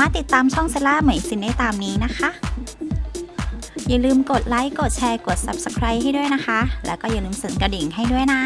ามารถติดตามช่องเซล่าเหมยซินได้ตามนี้นะคะ อย่าลืมกดไลค์ กดแชร์ กด Subscribe ให้ด้วยนะคะ แล้วก็อย่าลืมสั่นกระดิ่งให้ด้วยนะ